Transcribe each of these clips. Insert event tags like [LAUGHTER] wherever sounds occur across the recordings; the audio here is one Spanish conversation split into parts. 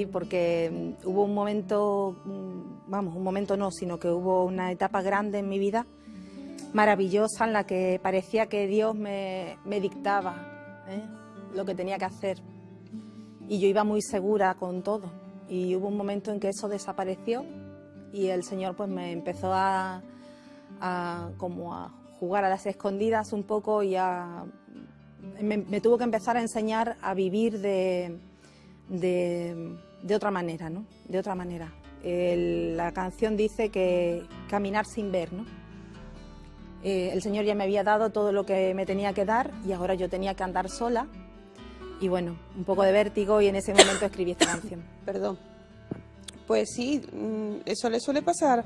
decir porque mm, hubo un momento, mm, vamos, un momento no, sino que hubo una etapa grande en mi vida, maravillosa, en la que parecía que Dios me, dictaba ¿eh? lo que tenía que hacer. Y yo iba muy segura con todo. Y hubo un momento en que eso desapareció y el Señor pues me empezó a, como a jugar a las escondidas un poco y a, me, tuvo que empezar a enseñar a vivir de, otra manera, ¿no? De otra manera. la canción dice que caminar sin ver, ¿no? Eh, el Señor ya me había dado todo lo que me tenía que dar y ahora yo tenía que andar sola y bueno, un poco de vértigo y en ese momento escribí esta canción. [COUGHS] Perdón. Pues sí, mm, eso le suele pasar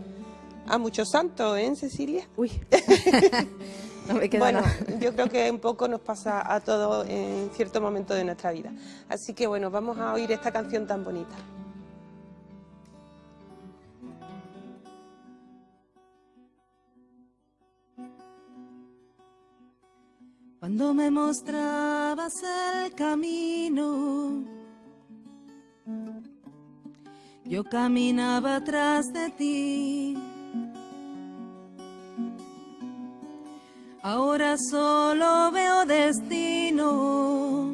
a muchos santos, ¿eh, Cecilia? Uy, [LAUGHS] no me queda Bueno, yo creo que un poco nos pasa a todos en cierto momento de nuestra vida. Así que bueno, vamos a oír esta canción tan bonita. Cuando me mostrabas el camino yo caminaba atrás de ti. Ahora solo veo destino,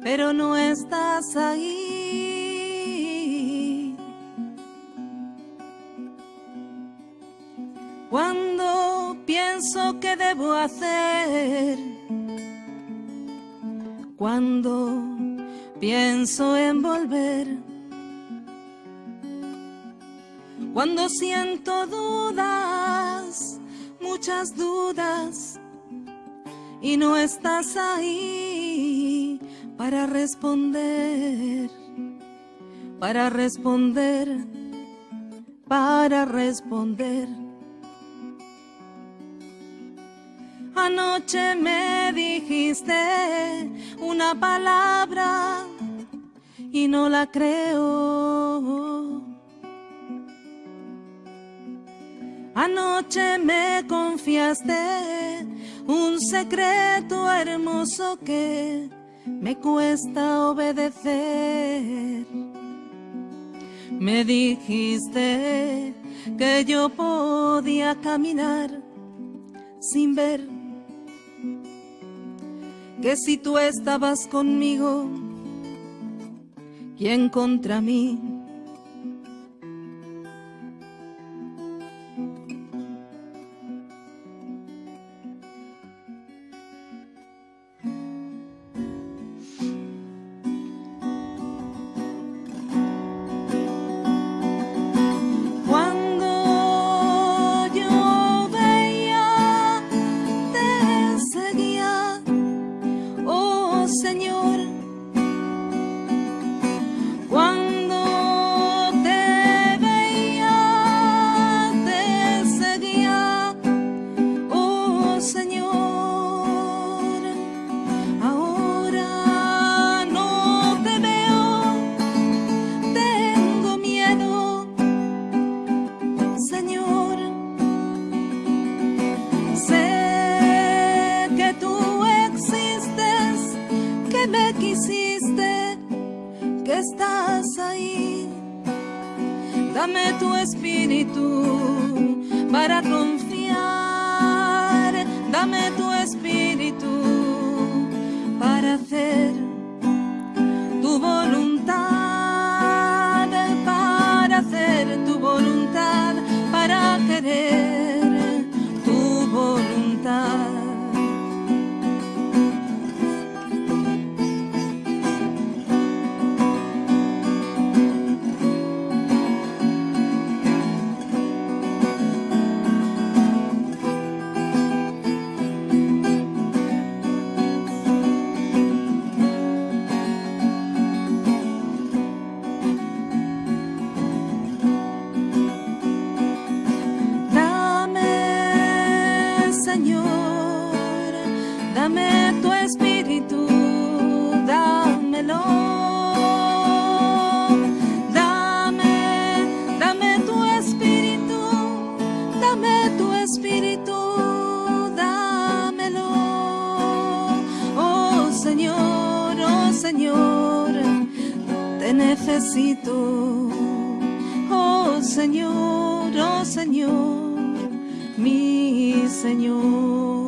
pero no estás ahí. Cuando pienso que debo hacer, cuando pienso en volver. Cuando siento dudas, muchas dudas, y no estás ahí para responder, para responder, para responder. Anoche me dijiste una palabra y no la creo. Anoche me confiaste un secreto hermoso que me cuesta obedecer. Me dijiste que yo podía caminar sin ver que si tú estabas conmigo, ¿quién contra mí? Señor. Estás ahí. Dame tu espíritu para confiar. Dame tu espíritu para hacer Señor. te necesito. Oh Señor, oh Señor, mi Señor.